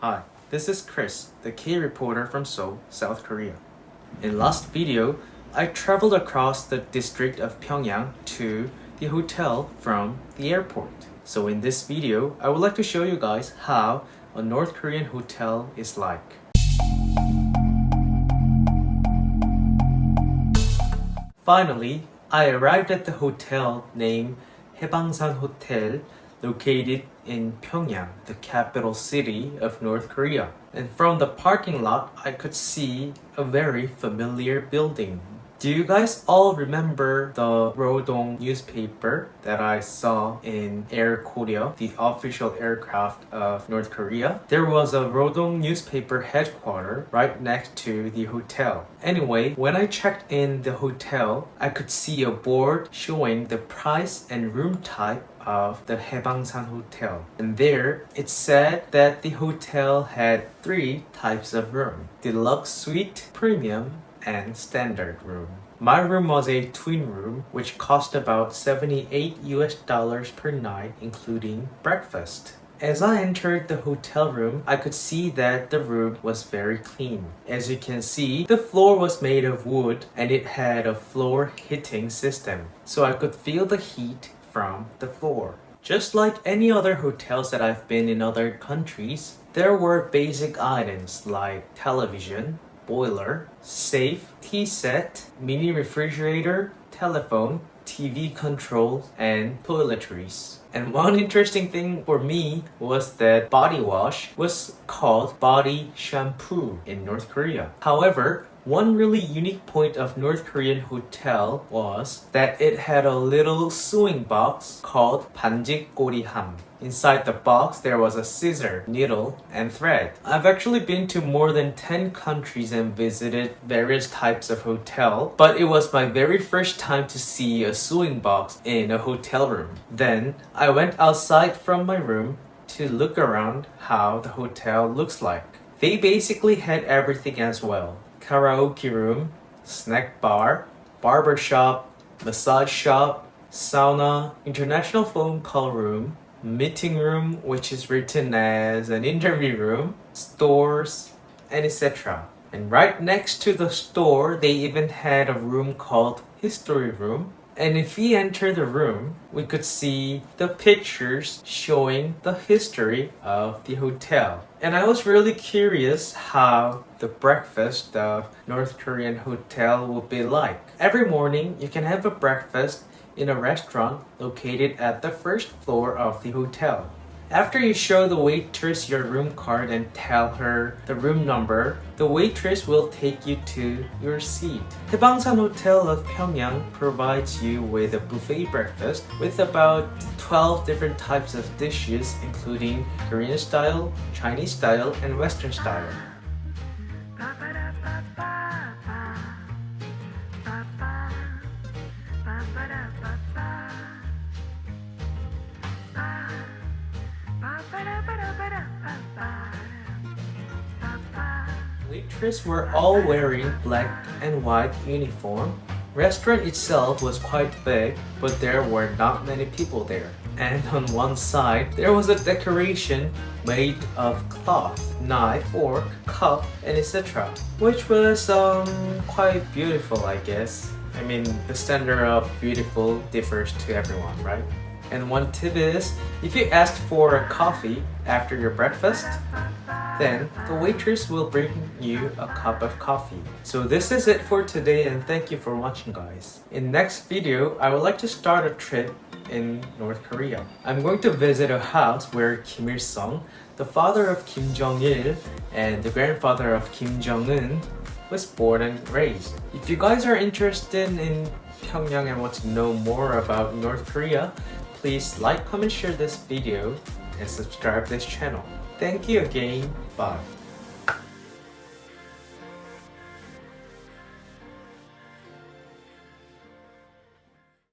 Hi, this is Chris, the K reporter from Seoul, South Korea. In last video, I traveled across the district of Pyongyang to the hotel from the airport. So in this video, I would like to show you guys how a North Korean hotel is like. Finally, I arrived at the hotel named Haebangsan Hotel located in Pyongyang, the capital city of North Korea. And from the parking lot, I could see a very familiar building do you guys all remember the Rodong newspaper that I saw in Air Koryo, the official aircraft of North Korea? There was a Rodong newspaper headquarters right next to the hotel. Anyway, when I checked in the hotel, I could see a board showing the price and room type of the Haebangsan Hotel. And there, it said that the hotel had three types of room. Deluxe suite, premium, and standard room. My room was a twin room which cost about 78 US dollars per night including breakfast. As I entered the hotel room, I could see that the room was very clean. As you can see, the floor was made of wood and it had a floor heating system, so I could feel the heat from the floor. Just like any other hotels that I've been in other countries, there were basic items like television, boiler, safe, tea set, mini refrigerator, telephone, TV controls, and toiletries. And one interesting thing for me was that body wash was called body shampoo in North Korea. However, one really unique point of North Korean hotel was that it had a little sewing box called 반직 꼬리함. Inside the box, there was a scissor, needle, and thread. I've actually been to more than 10 countries and visited various types of hotel, but it was my very first time to see a sewing box in a hotel room. Then, I went outside from my room to look around how the hotel looks like. They basically had everything as well karaoke room, snack bar, barber shop, massage shop, sauna, international phone call room, meeting room which is written as an interview room, stores, and etc. And right next to the store, they even had a room called history room and if we enter the room, we could see the pictures showing the history of the hotel. And I was really curious how the breakfast of North Korean hotel would be like. Every morning, you can have a breakfast in a restaurant located at the first floor of the hotel. After you show the waitress your room card and tell her the room number, the waitress will take you to your seat. Haebangsan Hotel of Pyongyang provides you with a buffet breakfast with about 12 different types of dishes including Korean style, Chinese style, and Western style. Waitress were all wearing black and white uniform. Restaurant itself was quite big, but there were not many people there. And on one side, there was a decoration made of cloth, knife, fork, cup, and etc. Which was um, quite beautiful, I guess. I mean, the standard of beautiful differs to everyone, right? And one tip is, if you ask for a coffee after your breakfast, then the waitress will bring you a cup of coffee. So this is it for today and thank you for watching guys. In next video, I would like to start a trip in North Korea. I'm going to visit a house where Kim Il-sung, the father of Kim Jong-il and the grandfather of Kim Jong-un was born and raised. If you guys are interested in Pyongyang and want to know more about North Korea, please like, comment, share this video and subscribe this channel. Thank you again. Bye.